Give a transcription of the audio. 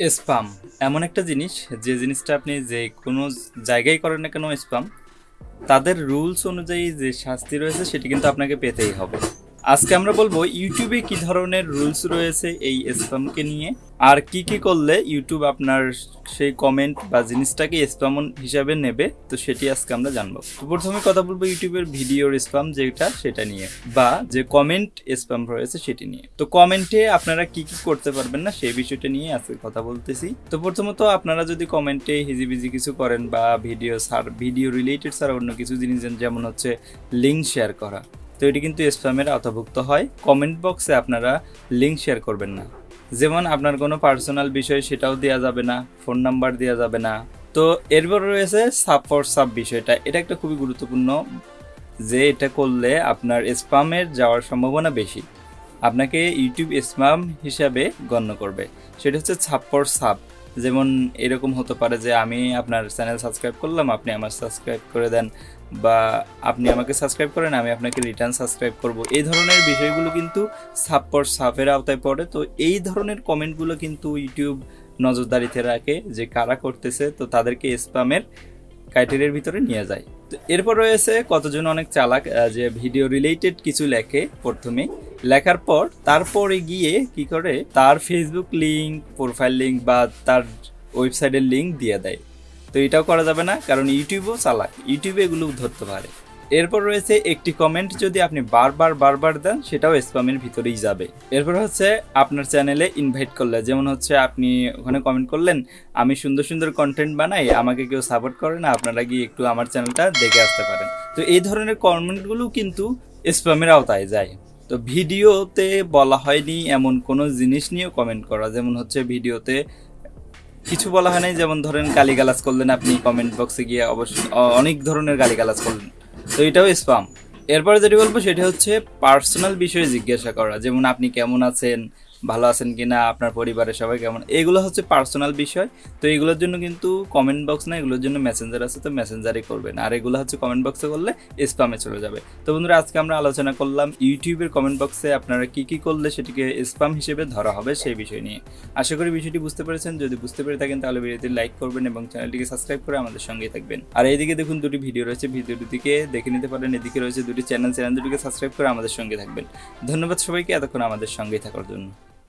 Sperm. এমন একটা জিনিস, যে জিনিসটা আপনি যে কোনো জায়গায় করেন না কেন স্পাম, তাদের রুলস অনুযায়ী যে শাস্তি রয়েছে, সেটি কিন্তু আপনাকে পেতেই হবে। আজকে আমরা বলব, ইউটিউবে কি ধরনের রুলস রয়েছে এই স্পামকে নিয়ে? আর কি কি করলে ইউটিউব আপনার সেই কমেন্ট বা জিনিসটাকে স্পাম হিসাবে নেবে, তো সেটি আজকে আমরা জানব। তো প্রথমে কথা বলব ইউটিউবের ভিডিওর স্পাম যেটা, সেটা নিয়ে, বা যে কমেন্ট স্পাম রয়েছে সেটি নিয়ে। তো কমেন্টে আপনারা কি কি করতে পারবেন না, সেই বিষয়টা নিয়ে আজকে কথা বলতেছি। তো প্রথমত আপনারা যদি কমেন্টে হিজিবিজি কিছু করেন বা ভিডিও সার ভিডিও রিলেটেড ছাড়া অন্য কিছু জিনিস যেমন হচ্ছে লিঙ্ক শেয়ার করা, তো এটি কিন্তু স্প্যামের আওতাভুক্ত হয়। কমেন্ট বক্সে আপনারা লিঙ্ক শেয়ার করবেন না। যেমন আপনার কোনো পার্সোনাল বিষয় সেটাও দেওয়া যাবে না ফোন নাম্বার দেওয়া যাবে না। তো এরপর রয়েছে সাব ফর সাব বিষয়টা। এটা একটা খুবই গুরুত্বপূর্ণ যে এটা করলে আপনার স্পামের যাওয়ার সম্ভাবনা বেশি। আপনাকে ইউটিউব স্পাম হিসাবে গণ্য করবে। সেটা হচ্ছে ছাপ্পর সাব যেমন এরকম হতে পারে যে আমি আপনার চ্যানেল সাবস্ক্রাইব করলাম, আপনি আমার সাবস্ক্রাইব করে দেন বা আপনি আমাকে সাবস্ক্রাইব করেন, আমি আপনাকে রিটার্ন সাবস্ক্রাইব করব। এই ধরনের বিষয়গুলো কিন্তু সাপর সাপের আওতায় পড়ে। তো এই ধরনের কমেন্টগুলো কিন্তু ইউটিউব নজরদারিতে রাখে যে কারা করতেছে, তো তাদেরকে স্পামের ক্রাইটেরিয়ার ভিতরে নিয়ে যায়। এরপর রয়েছে কতজন অনেক চালাক যে ভিডিও রিলেটেড কিছু লেখে প্রথমে। লেখার পর তারপরে গিয়ে কি করে? তার ফেসবুক লিঙ্ক প্রোফাইল লিঙ্ক বা তার ওয়েবসাইটের লিঙ্ক দিয়ে দেয়। তো এটাও করা যাবে না, কারণ ইউটিউবও চালাক। ইউটিউবে এগুলো ধরতে পারে। এরপর রয়েছে একটি কমেন্ট যদি আপনি বারবার বারবার দেন, সেটাও স্প্যামের ভিতরেই যাবে। এরপর হচ্ছে আপনার চ্যানেলে ইনভাইট করলে, যেমন হচ্ছে আপনি ওখানে কমেন্ট করলেন, আমি সুন্দর সুন্দর কন্টেন্ট বানাই, আমাকে কেউ সাপোর্ট করে না, আপনারা গিয়ে একটু আমার চ্যানেলটা দেখে আসতে পারেন। তো এই ধরনের কমেন্টগুলো কিন্তু স্প্যামের আওতায় যায়। তো ভিডিওতে বলা হয়নি এমন কোনো জিনিস নিয়েও কমেন্ট করা। যেমন হচ্ছে ভিডিওতে কিছু বলা হয় নাই, যেমন ধরেন গালিগালাজ করলেন আপনি কমেন্ট বক্সে গিয়ে অবশ্যই অনেক ধরনের গালিগালাজ করলেন। তো এটাও স্পাম এরপরে যেটি বলব সেটা হচ্ছে পার্সোনাল বিষয়ে জিজ্ঞাসা করা। যেমন আপনি কেমন আছেন? ভালো আছেন কি না আপনার পরিবারের সবাই কেমন? এগুলো হচ্ছে পার্সোনাল বিষয়। তো এগুলোর জন্য কিন্তু কমেন্ট বক্স না, এগুলোর জন্য মেসেঞ্জার আছে, তো মেসেঞ্জারই করবেন। আর এগুলো হচ্ছে কমেন্ট বক্সে করলে স্পামে চলে যাবে। তো বন্ধুরা, আজকে আমরা আলোচনা করলাম ইউটিউবের কমেন্ট বক্সে আপনারা কি কি করলে সেটিকে স্পাম হিসেবে ধরা হবে সেই বিষয় নিয়ে। আশা করি বিষয়টি বুঝতে পেরেছেন। যদি বুঝতে পেরে থাকেন, তাহলে ভিডিওটি লাইক করবেন এবং চ্যানেলটিকে সাবস্ক্রাইব করে আমাদের সঙ্গেই থাকবেন। আর এইদিকে দেখুন, দুটি ভিডিও রয়েছে। ভিডিও দুটিকে দেখে নিতে পারেন। এদিকে রয়েছে দুটি চ্যানেল চ্যানেল দুটিকে সাবস্ক্রাইব করে আমাদের সঙ্গে থাকবেন। ধন্যবাদ সবাইকে। এতক্ষণ আমাদের সঙ্গেই থাকার জন্য।